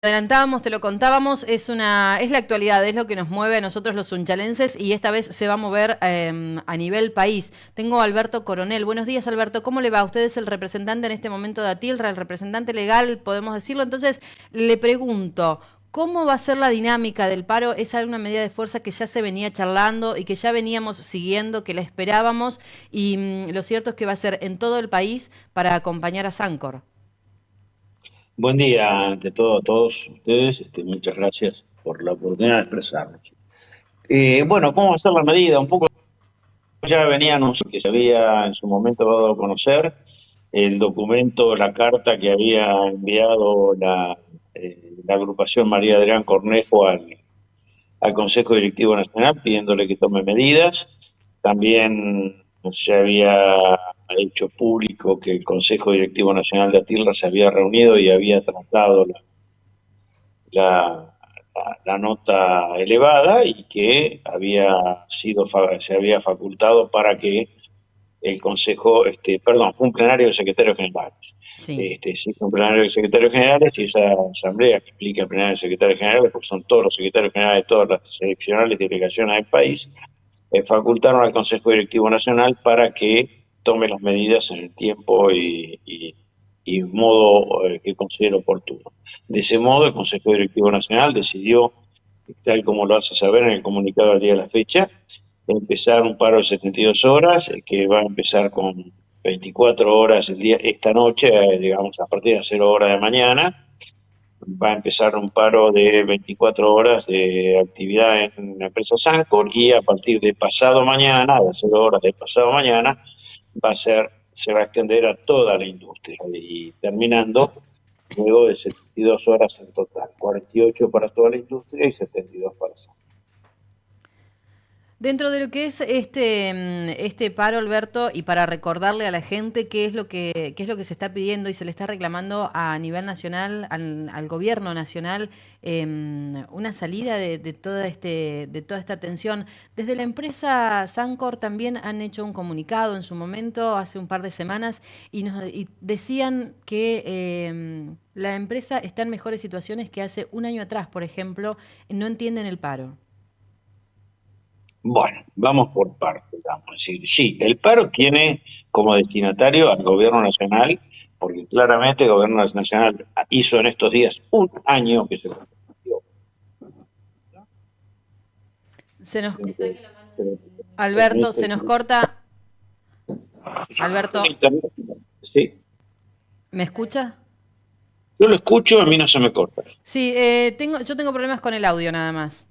adelantábamos, te lo contábamos, es una es la actualidad, es lo que nos mueve a nosotros los unchalenses y esta vez se va a mover em, a nivel país. Tengo a Alberto Coronel. Buenos días, Alberto. ¿Cómo le va? Usted es el representante en este momento de Atilra, el representante legal, podemos decirlo. Entonces, le pregunto, ¿Cómo va a ser la dinámica del paro? Es alguna medida de fuerza que ya se venía charlando y que ya veníamos siguiendo, que la esperábamos y mm, lo cierto es que va a ser en todo el país para acompañar a Sancor. Buen día ante todo a todos ustedes. Este, muchas gracias por la oportunidad de expresarnos. Eh, bueno, ¿cómo va a ser la medida? Un poco ya veníamos que se había en su momento dado a conocer el documento, la carta que había enviado la, eh, agrupación María Adrián Cornejo al Consejo Directivo Nacional pidiéndole que tome medidas. También se había hecho público que el Consejo Directivo Nacional de Atilra se había reunido y había tratado la, la, nota elevada y que había sido se había facultado para que el Consejo, este, perdón, fue un plenario de secretarios generales. Sí. Este, sí, fue un plenario de secretarios generales y esa asamblea que explica el plenario de secretarios generales, porque son todos los secretarios generales de todas las seleccionales delegaciones del país, eh, facultaron al Consejo Directivo Nacional para que tome las medidas en el tiempo y, modo eh, que considere oportuno. De ese modo, el Consejo Directivo Nacional decidió, tal como lo hace saber en el comunicado al día de la fecha, empezar un paro de 72 horas, eh, que va a empezar con 24 horas el día, esta noche, digamos a partir de 0 horas de mañana, va a empezar un paro de 24 horas de actividad en la empresa Sancor y a partir de pasado mañana, de 0 horas de pasado mañana, va a ser, se va a extender a toda la industria y terminando luego de 72 horas en total, 48 para toda la industria y 72 para Sancor. Dentro de lo que es este, mm, este paro, Alberto, y para recordarle a la gente qué es lo que, qué es lo que se está pidiendo y se le está reclamando a nivel nacional, al, gobierno nacional, em, una salida de, toda este, de toda esta tensión. Desde la empresa Sancor también han hecho un comunicado en su momento, hace un par de semanas, y, nos, decían que em, la empresa está en mejores situaciones que hace un año atrás, por ejemplo, no entienden el paro. Bueno, vamos por partes, vamos a decir. Sí, el paro tiene como destinatario al gobierno nacional, porque claramente el gobierno nacional hizo en estos días un año que se Se nos... Alberto, se nos corta. Alberto. Sí. ¿Me escucha? Yo lo escucho, a mí no se me corta. Sí, eh, tengo, yo tengo problemas con el audio nada más.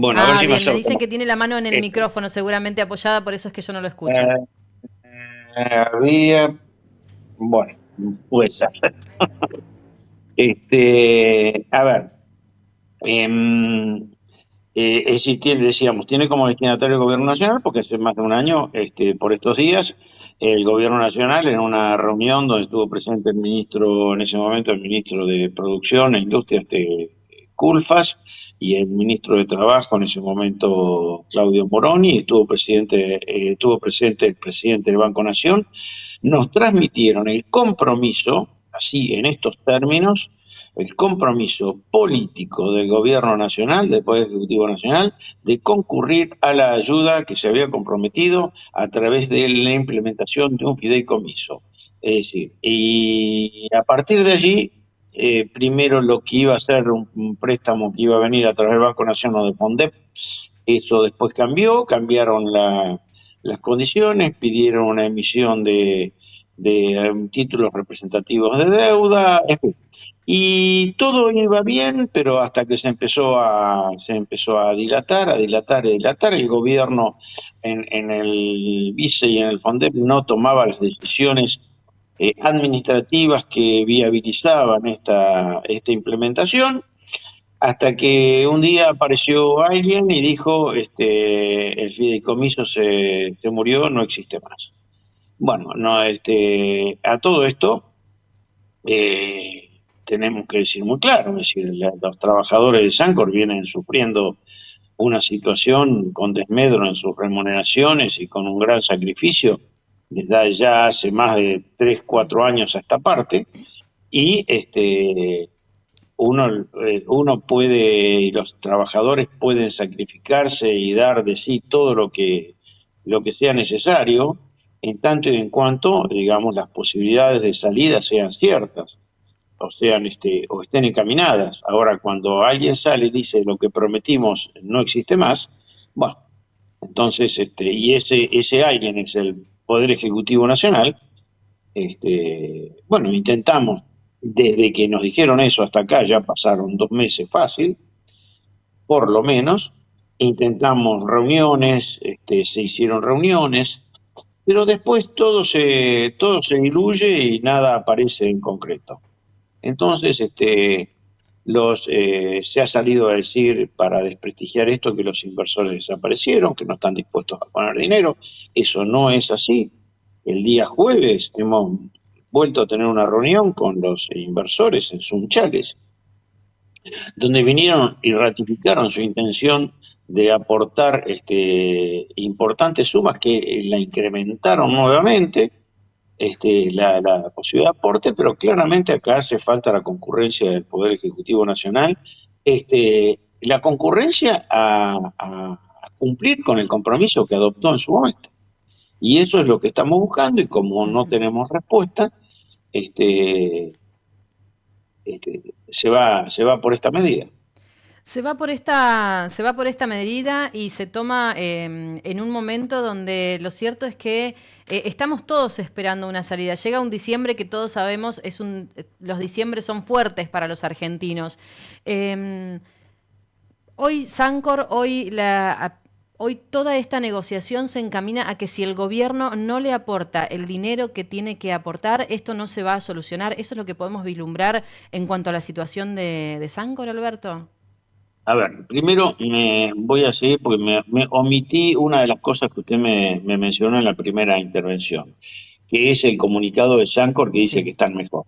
Bueno, a ver ah, si bien, me, dicen que tiene la mano en el micrófono seguramente apoyada, por eso es que yo no lo escucho. Eh, había, bueno, pues, este, a ver, eh, eh, tiene, decíamos, tiene como destinatario el gobierno nacional, porque hace más de un año, este, por estos días, el gobierno nacional en una reunión donde estuvo presente el ministro, en ese momento el ministro de Producción e Industria, este, Culfas, y el ministro de Trabajo en ese momento, Claudio Moroni, estuvo, presidente, eh, estuvo presente el presidente del Banco Nación, nos transmitieron el compromiso, así en estos términos, el compromiso político del gobierno nacional, del Poder Ejecutivo Nacional, de concurrir a la ayuda que se había comprometido a través de la implementación de un fideicomiso. Es decir, y a partir de allí eh, primero lo que iba a ser un, préstamo que iba a venir a través del Banco Nacional de Fondep, eso después cambió, cambiaron las condiciones, pidieron una emisión de, um, títulos representativos de deuda, Y todo iba bien, pero hasta que se empezó a, se empezó a dilatar, a dilatar, a dilatar, el gobierno en, en el vice y en el FONDEP no tomaba las decisiones eh, administrativas que viabilizaban esta, esta implementación, hasta que un día apareció alguien y dijo, este, el fideicomiso se, se murió, no existe más. Bueno, no, este, a todo esto eh, tenemos que decir muy claro, decir, los trabajadores de Sancor vienen sufriendo una situación con desmedro en sus remuneraciones y con un gran sacrificio desde ya hace más de 3, 4 años a esta parte, y este uno, eh, uno puede, y los trabajadores pueden sacrificarse y dar de sí todo lo que, lo que sea necesario, en tanto y en cuanto, digamos, las posibilidades de salida sean ciertas, o sean, este, o estén encaminadas. Ahora, cuando alguien sale y dice lo que prometimos no existe más, bueno, entonces, este, y ese, ese alguien es el Poder Ejecutivo Nacional, este, bueno, intentamos, desde que nos dijeron eso hasta acá, ya pasaron dos meses fácil, por lo menos, intentamos reuniones, este, se hicieron reuniones, pero después todo se, todo se diluye y nada aparece en concreto. Entonces, este, los, eh, se ha salido a decir para desprestigiar esto que los inversores desaparecieron, que no están dispuestos a poner dinero. Eso no es así. El día jueves hemos vuelto a tener una reunión con los inversores en Sunchales, donde vinieron y ratificaron su intención de aportar este, importantes sumas que la incrementaron nuevamente, este, la, posibilidad de aporte, pero claramente acá hace falta la concurrencia del Poder Ejecutivo Nacional, este, la concurrencia a, a, cumplir con el compromiso que adoptó en su momento. Y eso es lo que estamos buscando y como no tenemos respuesta, este, este, se, va, se va por esta medida. Se va por esta, medida y se toma em, en un momento donde lo cierto es que eh, estamos todos esperando una salida. Llega un diciembre que todos sabemos es un, los diciembres son fuertes para los argentinos. Em, hoy Sancor, hoy la Hoy toda esta negociación se encamina a que si el gobierno no le aporta el dinero que tiene que aportar, esto no se va a solucionar. ¿Eso es lo que podemos vislumbrar en cuanto a la situación de, de Sancor, Alberto? A ver, primero me voy a seguir porque me, omití una de las cosas que usted me, mencionó en la primera intervención, que es el comunicado de Sancor que dice que están mejor.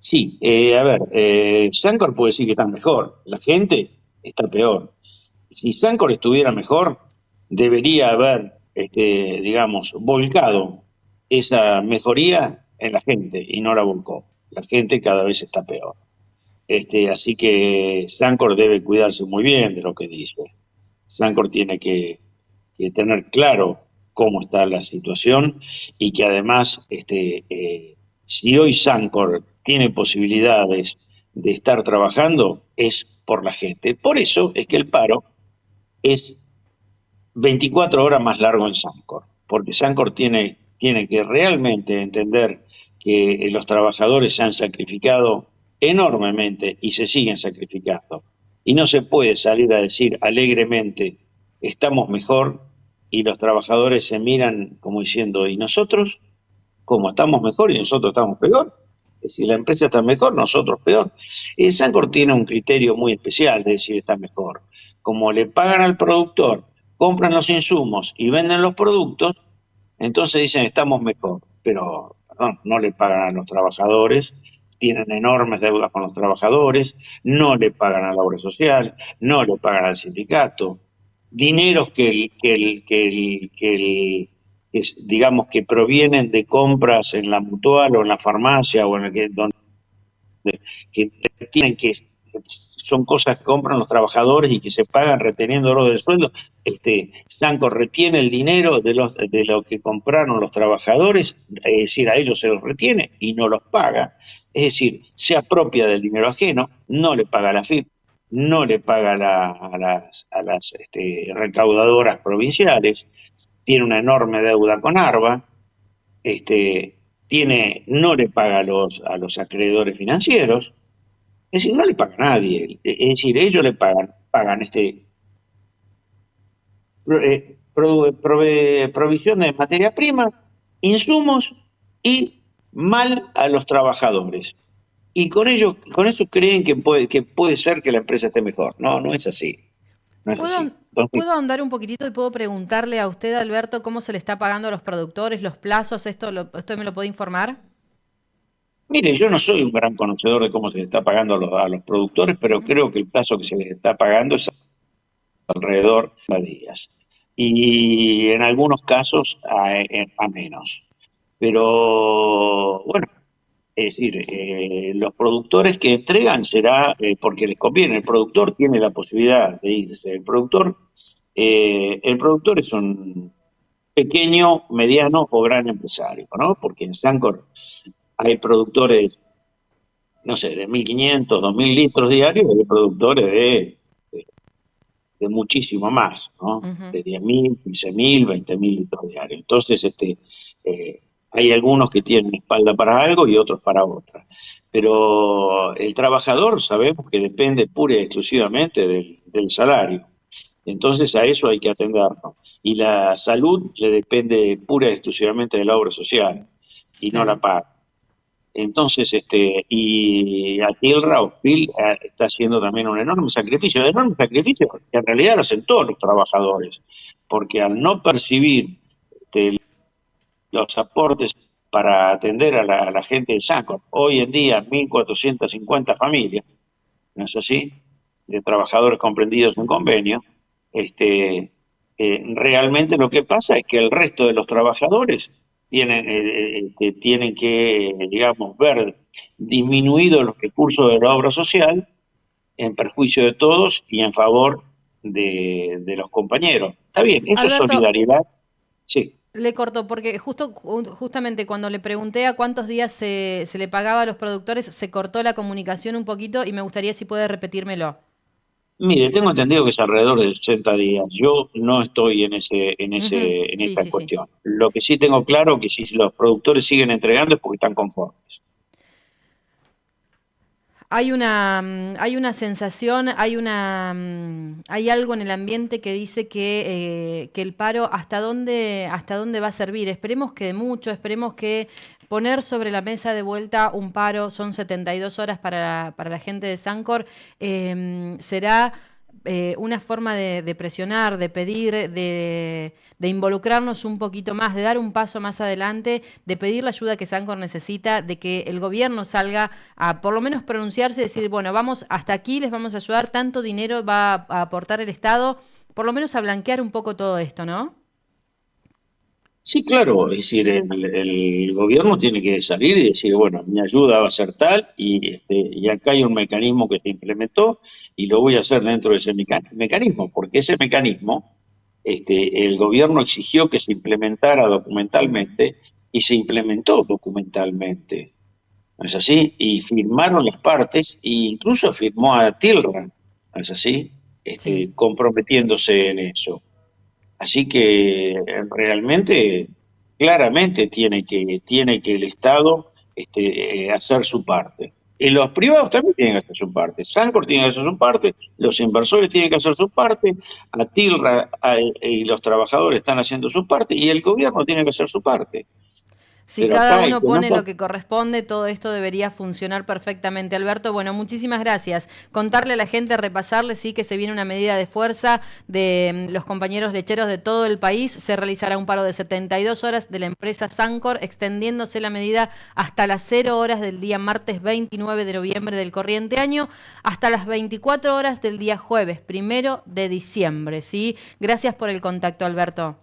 Sí, eh, a ver, eh, Sancor puede decir que están mejor, la gente está peor. Si Sancor estuviera mejor, debería haber, este, digamos, volcado esa mejoría en la gente y no la volcó. La gente cada vez está peor. Este, así que Sancor debe cuidarse muy bien de lo que dice. Sancor tiene que, tener claro cómo está la situación y que además, este, eh, si hoy Sancor tiene posibilidades de estar trabajando, es por la gente. Por eso es que el paro es 24 horas más largo en Sancor, porque Sancor tiene, tiene que realmente entender que los trabajadores se han sacrificado enormemente y se siguen sacrificando. Y no se puede salir a decir alegremente, estamos mejor, y los trabajadores se miran como diciendo, ¿y nosotros? ¿Cómo estamos mejor y nosotros estamos peor? Si la empresa está mejor, nosotros peor. Y Sancor tiene un criterio muy especial de decir está mejor. Como le pagan al productor compran los insumos y venden los productos, entonces dicen estamos mejor, pero no le pagan a los trabajadores, tienen enormes deudas con los trabajadores, no le pagan a la obra social, no le pagan al sindicato, dineros que, que, que, que, digamos que provienen de compras en la mutual o en la farmacia o en el que donde que tienen que son cosas que compran los trabajadores y que se pagan reteniéndolo del sueldo. Este, Sanco retiene el dinero de, los, de lo que compraron los trabajadores, es decir, a ellos se los retiene y no los paga. Es decir, se apropia del dinero ajeno, no le paga la FIP, no le paga a las, a las este, recaudadoras provinciales, tiene una enorme deuda con ARBA, este, tiene, no le paga a los, a los acreedores financieros, es decir, no le paga a nadie. Es decir, ellos le pagan, pagan este eh, provisión de materia prima, insumos y mal a los trabajadores. Y con ello, con eso creen que puede, que puede ser que la empresa esté mejor. No, no es así. ¿Puedo, andar un poquitito y puedo preguntarle a usted, Alberto, cómo se le está pagando a los productores, los plazos? ¿Esto, lo, esto me lo puede informar? Mire, yo no soy un gran conocedor de cómo se le está pagando a los, productores, pero creo que el plazo que se les está pagando es alrededor de días. Y en algunos casos a, menos. Pero bueno, Es decir, eh, los productores que entregan será eh, porque les conviene. El productor tiene la posibilidad de irse. El productor, eh, el productor es un pequeño, mediano o gran empresario, ¿no? Porque en Sancor hay productores, no sé, de 1.500, 2.000 litros diarios y hay productores de, de, muchísimo más, ¿no? De 10.000, 15.000, 20.000 litros diarios. Entonces, este, hay algunos que tienen espalda para algo y otros para otra. Pero el trabajador sabemos que depende pura y exclusivamente del, salario. Entonces a eso hay que atendernos. Y la salud le depende pura y exclusivamente de la obra social y no la paga. Entonces, este, y aquí el Raufil eh, está haciendo también un enorme sacrificio, un enorme sacrificio que en realidad lo hacen todos los trabajadores, porque al no percibir este, los aportes para atender a la, gente de Sancor. Hoy en día, 1.450 familias, ¿no es así?, de trabajadores comprendidos en convenio. Este, eh, realmente lo que pasa es que el resto de los trabajadores tienen, eh, eh, tienen que, digamos, ver disminuidos los recursos de la obra social en perjuicio de todos y en favor de, los compañeros. Está bien, eso es solidaridad. Sí. Le corto, porque justo justamente cuando le pregunté a cuántos días se, se, le pagaba a los productores, se cortó la comunicación un poquito y me gustaría si puede repetírmelo. Mire, tengo entendido que es alrededor de 60 días. Yo no estoy en ese, en ese, en esta cuestión. Lo que sí tengo claro que si los productores siguen entregando es porque están conformes hay una, mm, hay una sensación, hay, una, mm, hay algo en el ambiente que dice que, eh, que el paro hasta dónde, hasta dónde va a servir. Esperemos que mucho, esperemos que poner sobre la mesa de vuelta un paro, son 72 horas para, para la gente de Sancor, eh, será eh, una forma de, presionar, de pedir, de, involucrarnos un poquito más, de dar un paso más adelante, de pedir la ayuda que Sancor necesita, de que el gobierno salga a por lo menos pronunciarse decir, bueno, vamos hasta aquí, les vamos a ayudar, tanto dinero va a aportar el Estado, por lo menos a blanquear un poco todo esto, ¿no? Sí, claro, es decir, el, gobierno tiene que salir y decir, bueno, mi ayuda va a ser tal y, este, y acá hay un mecanismo que se implementó y lo voy a hacer dentro de ese mecanismo, porque ese mecanismo este, el gobierno exigió que se implementara documentalmente y se implementó documentalmente. ¿No es así? Y firmaron las partes e incluso firmó a Tilran, ¿no es así? Este, comprometiéndose en eso. Así que realmente, claramente tiene que, tiene que el Estado este, eh, hacer su parte. Y los privados también tienen que hacer su parte. Sancor tiene que hacer su parte, los inversores tienen que hacer su parte, Atilra y los trabajadores están haciendo su parte y el gobierno tiene que hacer su parte. Si cada uno pone lo que corresponde, todo esto debería funcionar perfectamente. Alberto, bueno, muchísimas gracias. Contarle a la gente, repasarle, sí, que se viene una medida de fuerza de mm, los compañeros lecheros de todo el país. Se realizará un paro de 72 horas de la empresa Sancor, extendiéndose la medida hasta las 0 horas del día martes 29 de noviembre del corriente año, hasta las 24 horas del día jueves, primero de diciembre, ¿sí? Gracias por el contacto, Alberto.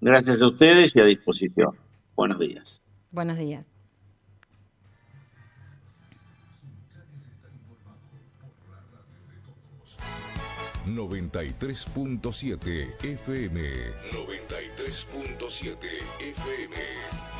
Gracias a ustedes y a disposición. Buenos días. Buenos días. ...93.7 FM... ...93.7 FM...